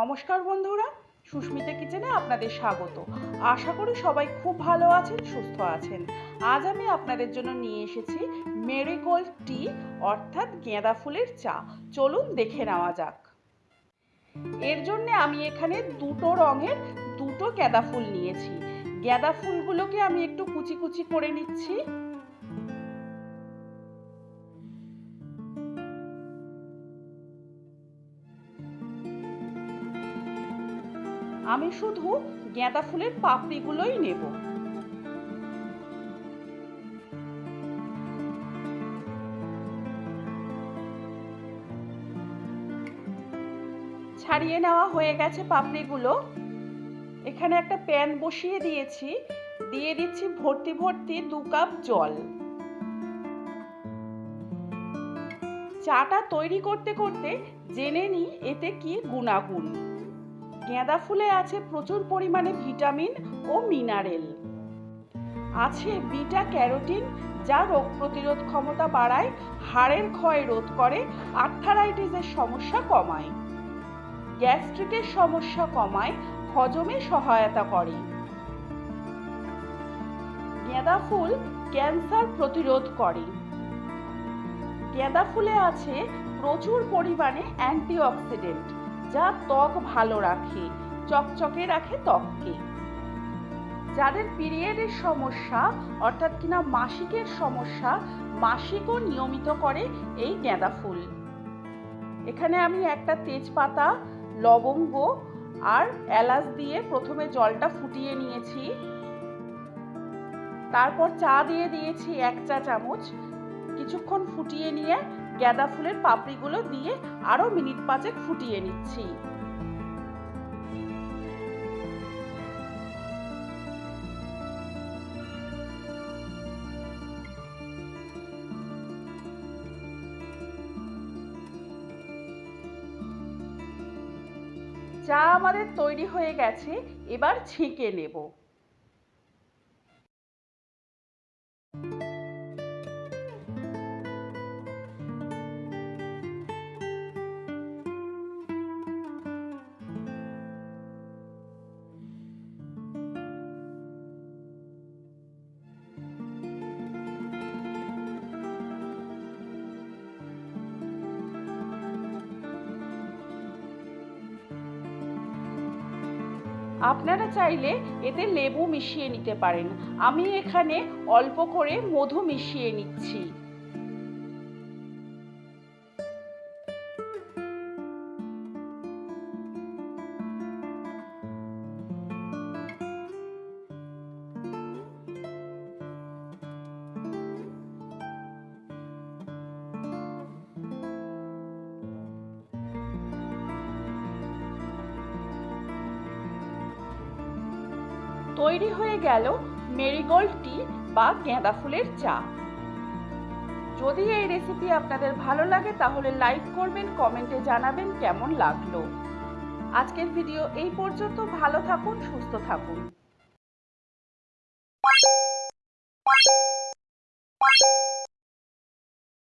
নমস্কার বন্ধুরা, সুস্মিতা কিচেনে আপনাদের স্বাগত। আশা করি সবাই খুব ভালো আছেন, সুস্থ আছেন। আজ আমি আপনাদের জন্য নিয়ে এসেছি মেরিগোল্ড টি, অর্থাৎ গেঁদা ফুলের চা। চলুন দেখে নেওয়া যাক। এর জন্য আমি এখানে দুটো রঙের দুটো গেঁদা ফুল নিয়েছি। গেঁদা ফুলগুলোকে আমি একটু কুচি কুচি করে নিচ্ছি। আমি শুধু গাঁদা ফুলের পাপড়িগুলোই নেব। ছাড়িয়ে নেওয়া হয়ে গেছে পাপড়িগুলো। এখানে একটা প্যান বসিয়ে দিয়েছি। দিয়ে দিচ্ছি ভর্তি ভর্তি দু কাপ জল। চাটা তৈরি করতে করতে জেনে নিই এতে কি গুণাগুণ। গাঁদা ফুলে আছে প্রচুর পরিমাণে ভিটামিন ও মিনারেল। আছে বিটা ক্যারোটিন, যা রোগ প্রতিরোধ ক্ষমতা বাড়ায়, হাড়ের ক্ষয় রোধ করে, আর্থারাইটিসের সমস্যা কমায়। গ্যাস্ট্রিকের সমস্যা কমায়, হজমে সহায়তা করে। গাঁদা ফুল ক্যান্সার প্রতিরোধ করে। গাঁদা ফুলে আছে প্রচুর পরিমাণে অ্যান্টিঅক্সিডেন্ট। যা ত্বক ভালো রাখে, চকচকে রাখে ত্বককে। যাদের পিরিয়ডের সমস্যা, অর্থাৎ কিনা মাসিকের সমস্যা, মাসিকও নিয়মিত করে এই গাঁদা ফুল। এখানে আমি একটা তেজপাতা, লবঙ্গ আর এলাচ দিয়ে প্রথমে জলটা ফুটিয়ে নিয়েছি। তারপর চা দিয়ে দিয়েছি এক চা চামচ। কিছুক্ষণ ফুটিয়ে নিয়ে গাঁদা ফুলের পাপড়িগুলো দিয়ে আরও মিনিট পাঁচেক ফুটিয়ে নিচ্ছি। চা আমাদের তৈরি হয়ে গেছে, এবার ছেঁকে নেব। আপনারা চাইলে এতে লেবু মিশিয়ে নিতে পারেন। আমি এখানে অল্প করে মধু মিশিয়ে নিচ্ছি। তৈরি হয়ে গেল মেরিগোল্ড টি বা গেঁদা ফুলের চা। যদি এই রেসিপি আপনাদের ভালো লাগে, তাহলে লাইক করবেন, কমেন্টে জানাবেন কেমন লাগল। আজকের ভিডিও এই পর্যন্ত। ভালো থাকুন, সুস্থ থাকুন।